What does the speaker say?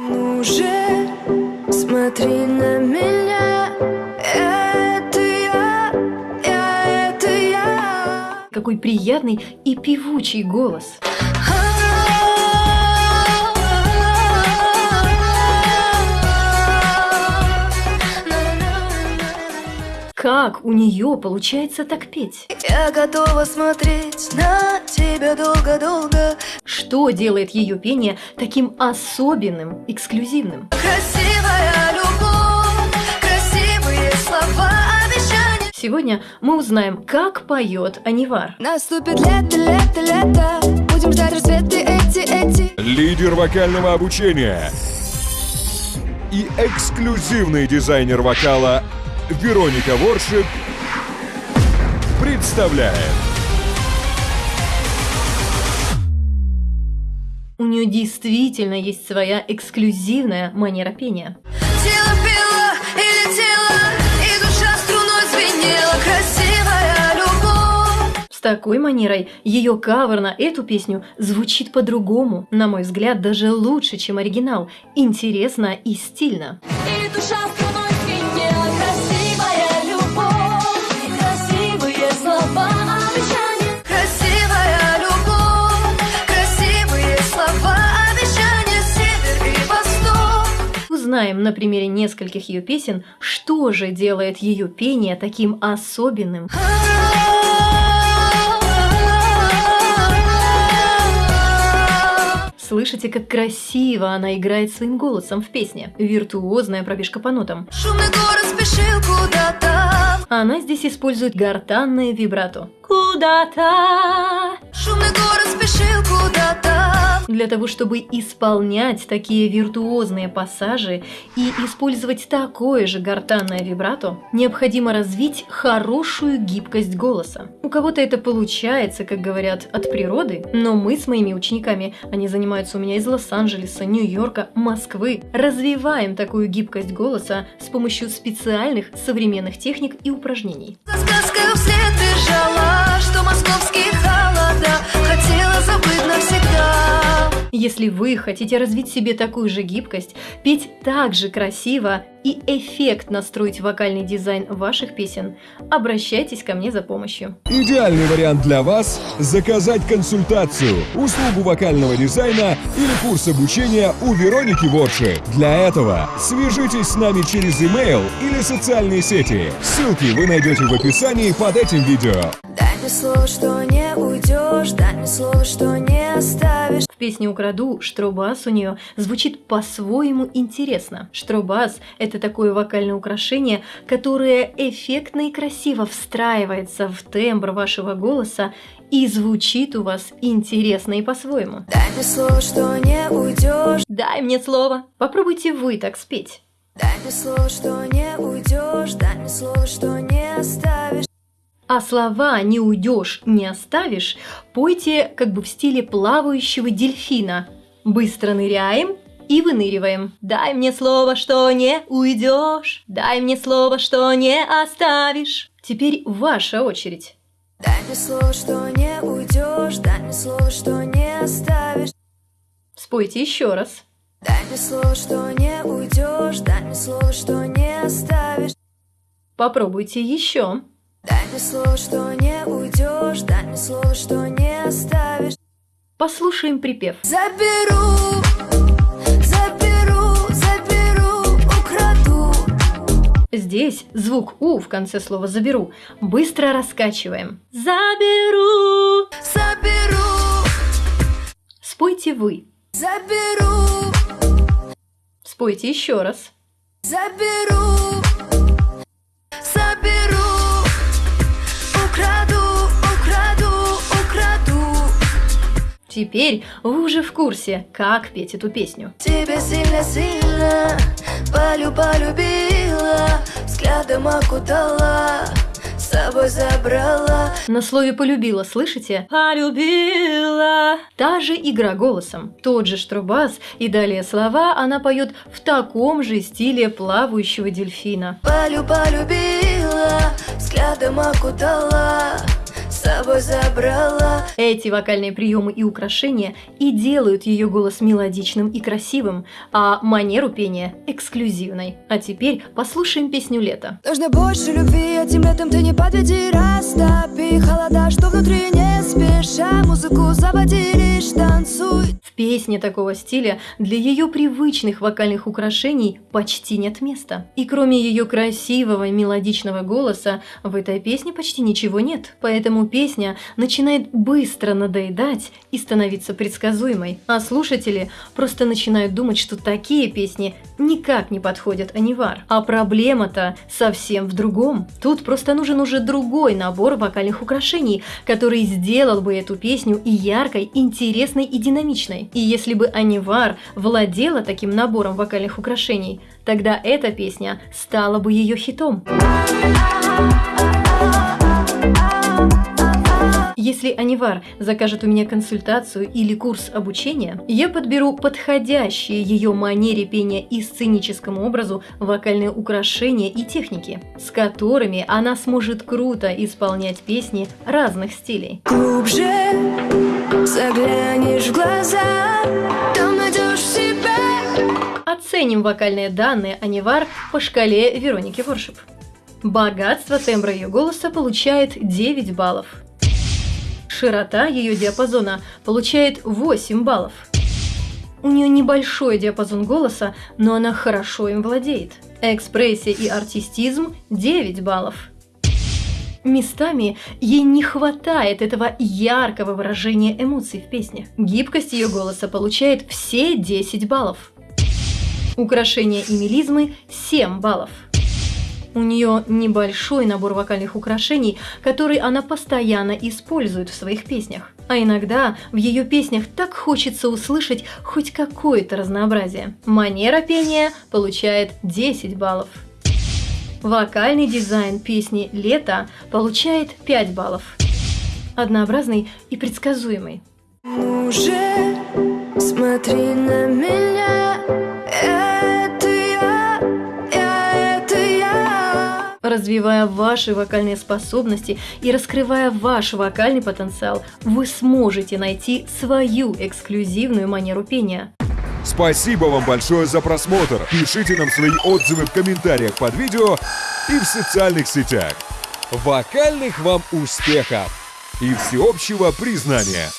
Ну же, смотри на меня, это я, я, это я. Какой приятный и певучий голос. Как у нее получается так петь? Я готова смотреть на тебя долго-долго. Что делает ее пение таким особенным, эксклюзивным? Красивая любовь, красивые слова, обещания. Сегодня мы узнаем, как поет Анивар. Наступит лето, лето, лето. Будем ждать рассветы эти, эти. лидер вокального обучения и эксклюзивный дизайнер вокала Вероника Воршип представляет У нее действительно есть своя эксклюзивная манера пения. Тело пело и летело, и душа струной звенела. Красивая любовь. С такой манерой ее кавер на эту песню звучит по-другому, на мой взгляд, даже лучше, чем оригинал, интересно и стильно. И душа струной Узнаем на примере нескольких ее песен, что же делает ее пение таким особенным. Слышите, как красиво она играет своим голосом в песне. Виртуозная пробежка по нотам. Шумный город спешил куда-то. Она здесь использует гортанное вибрато. Куда-то. Шумный город спешил куда-то. Для того, чтобы исполнять такие виртуозные пассажи и использовать такое же гортанное вибрато, необходимо развить хорошую гибкость голоса. У кого-то это получается, как говорят, от природы, но мы с моими учениками, они занимаются у меня из Лос-Анджелеса, Нью-Йорка, Москвы, развиваем такую гибкость голоса с помощью специальных современных техник и упражнений. За сказкой вслед бежала, московские холода хотела забыть навсегда. Если вы хотите развить себе такую же гибкость, петь так же красиво и эффектно строить вокальный дизайн ваших песен, обращайтесь ко мне за помощью. идеальный вариант для вас – заказать консультацию, услугу вокального дизайна или курс обучения у Вероники Ворши. Для этого свяжитесь с нами через email или социальные сети. Ссылки вы найдете в описании под этим видео. Мне слово, что не уйдешь, дай мне слово, что не оставишь. В песне «Украду» штробас у нее звучит по-своему интересно. Штробас – это такое вокальное украшение, которое эффектно и красиво встраивается в тембр вашего голоса и звучит у вас интересно и по-своему. Дай мне слово, что не уйдешь. Дай мне слово. Попробуйте вы так спеть. Дай мне слово, что не уйдешь. Дай мне слово, что не оставишь. А слова «не уйдешь, не оставишь» пойте как бы в стиле плавающего дельфина. Быстро ныряем и выныриваем. Дай мне слово, что не уйдешь. Дай мне слово, что не оставишь. Теперь ваша очередь. Дай мне слово, что не уйдешь. Дай мне слово, что не оставишь. Спойте еще раз. Дай мне слово, что не уйдешь. Дай мне слово, что не оставишь. Попробуйте еще. Дай мне слово, что не уйдешь. Дай мне слово, что не оставишь. Послушаем припев. Заберу, заберу, заберу, украду. Здесь звук «у» в конце слова «заберу». Быстро раскачиваем. Заберу. Заберу, Спойте вы. заберу, Спойте еще раз. заберу, заберу, Теперь вы уже в курсе, как петь эту песню. Тебя сильно-сильно полю полюбила, взглядом окутала, с собой забрала. На слове «полюбила», слышите? Полюбила. Та же игра голосом, тот же штробас и далее слова она поет в таком же стиле плавающего дельфина. Полю полюбила, взглядом окутала, с собой забрала Эти вокальные приемы и украшения и делают ее голос мелодичным и красивым, а манеру пения эксклюзивной. А теперь послушаем песню «Лето». Нужно больше любви, этим летом ты не подведи Растопи холода, что внутри не спеша Музыку заводи, лишь танцуй В песне такого стиля для ее привычных вокальных украшений почти нет места. И кроме ее красивого мелодичного голоса, в этой песне почти ничего нет. Поэтому песня начинает быстро надоедать и становиться предсказуемой. А слушатели просто начинают думать, что такие песни никак не подходят Анивар. А проблема-то совсем в другом. Тут просто нужен уже другой набор вокальных украшений, который сделал бы эту песню и яркой, интересной и динамичной. И если бы Анивар владела таким набором вокальных украшений, тогда эта песня стала бы ее хитом. Если Анивар закажет у меня консультацию или курс обучения, я подберу подходящие ее манере пения и сценическому образу вокальные украшения и техники, с которыми она сможет круто исполнять песни разных стилей. Глубже заглянешь в глаза Там найдешь себя Оценим вокальные данные Анивар по шкале Вероники Воршип. Богатство тембра ее голоса получает 9 баллов. Широта ее диапазона получает 8 баллов. У нее небольшой диапазон голоса, но она хорошо им владеет. Экспрессия и артистизм 9 баллов. Местами ей не хватает этого яркого выражения эмоций в песне. Гибкость ее голоса получает все 10 баллов. Украшения и мелизмы 7 баллов. У нее небольшой набор вокальных украшений, который она постоянно использует в своих песнях. А иногда в ее песнях так хочется услышать хоть какое-то разнообразие. Манера пения получает 10 баллов. Вокальный дизайн песни «Лето» получает 5 баллов. Однообразный и предсказуемый. Уже смотри на меня Развивая ваши вокальные способности и раскрывая ваш вокальный потенциал, вы сможете найти свою эксклюзивную манеру пения. Спасибо вам большое за просмотр. Пишите нам свои отзывы в комментариях под видео и в социальных сетях. Вокальных вам успехов и всеобщего признания!